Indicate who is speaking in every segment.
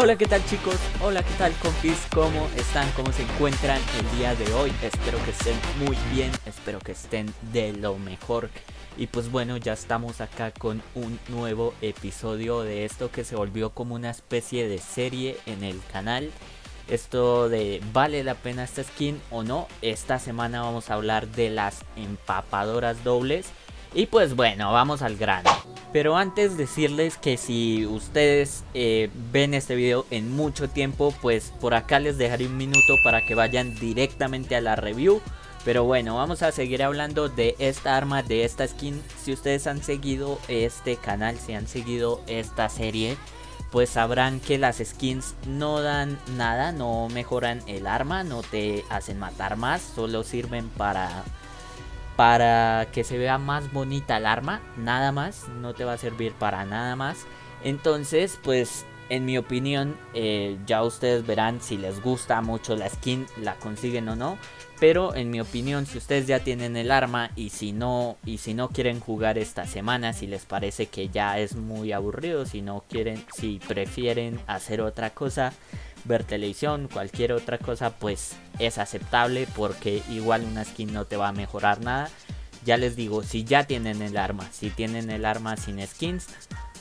Speaker 1: Hola, ¿qué tal chicos? Hola, ¿qué tal compis? ¿Cómo están? ¿Cómo se encuentran el día de hoy? Espero que estén muy bien, espero que estén de lo mejor. Y pues bueno, ya estamos acá con un nuevo episodio de esto que se volvió como una especie de serie en el canal. Esto de vale la pena esta skin o no. Esta semana vamos a hablar de las empapadoras dobles. Y pues bueno, vamos al grano. Pero antes decirles que si ustedes eh, ven este video en mucho tiempo, pues por acá les dejaré un minuto para que vayan directamente a la review. Pero bueno, vamos a seguir hablando de esta arma, de esta skin. Si ustedes han seguido este canal, si han seguido esta serie, pues sabrán que las skins no dan nada, no mejoran el arma, no te hacen matar más, solo sirven para para que se vea más bonita el arma, nada más, no te va a servir para nada más. Entonces, pues en mi opinión, eh, ya ustedes verán si les gusta mucho la skin, la consiguen o no. Pero en mi opinión, si ustedes ya tienen el arma y si no y si no quieren jugar esta semana, si les parece que ya es muy aburrido, si no quieren, si prefieren hacer otra cosa, ver televisión, cualquier otra cosa, pues es aceptable porque igual una skin no te va a mejorar nada. Ya les digo, si ya tienen el arma, si tienen el arma sin skins,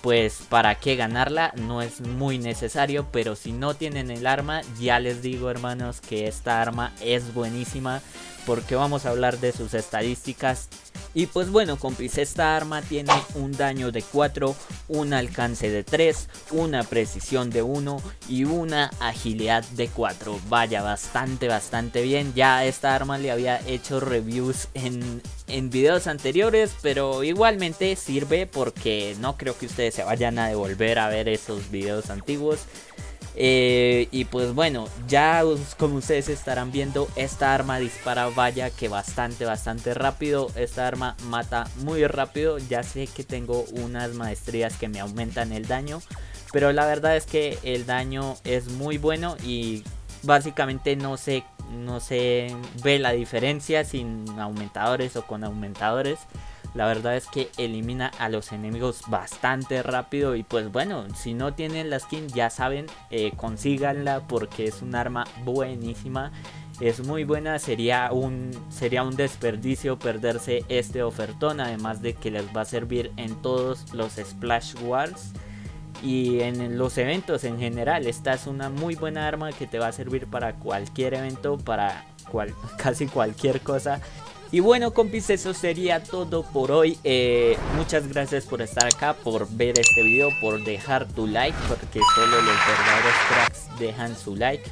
Speaker 1: pues para qué ganarla no es muy necesario, pero si no tienen el arma, ya les digo hermanos que esta arma es buenísima porque vamos a hablar de sus estadísticas y pues bueno compis, esta arma tiene un daño de 4, un alcance de 3, una precisión de 1 y una agilidad de 4. Vaya, bastante, bastante bien. Ya esta arma le había hecho reviews en, en videos anteriores, pero igualmente sirve porque no creo que ustedes se vayan a devolver a ver esos videos antiguos. Eh, y pues bueno, ya como ustedes estarán viendo, esta arma dispara vaya que bastante, bastante rápido. Esta arma mata muy rápido. Ya sé que tengo unas maestrías que me aumentan el daño. Pero la verdad es que el daño es muy bueno y básicamente no se, no se ve la diferencia sin aumentadores o con aumentadores. La verdad es que elimina a los enemigos bastante rápido y pues bueno, si no tienen la skin ya saben, eh, consíganla porque es un arma buenísima. Es muy buena, sería un, sería un desperdicio perderse este ofertón, además de que les va a servir en todos los Splash Wars y en los eventos en general. Esta es una muy buena arma que te va a servir para cualquier evento, para casi cualquier cosa. Y bueno compis, eso sería todo por hoy. Eh, muchas gracias por estar acá, por ver este video, por dejar tu like, porque solo los verdaderos cracks dejan su like.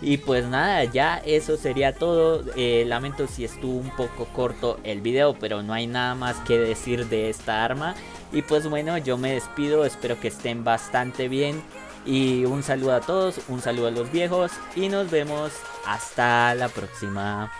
Speaker 1: Y pues nada, ya eso sería todo. Eh, lamento si estuvo un poco corto el video, pero no hay nada más que decir de esta arma. Y pues bueno, yo me despido, espero que estén bastante bien. Y un saludo a todos, un saludo a los viejos y nos vemos hasta la próxima.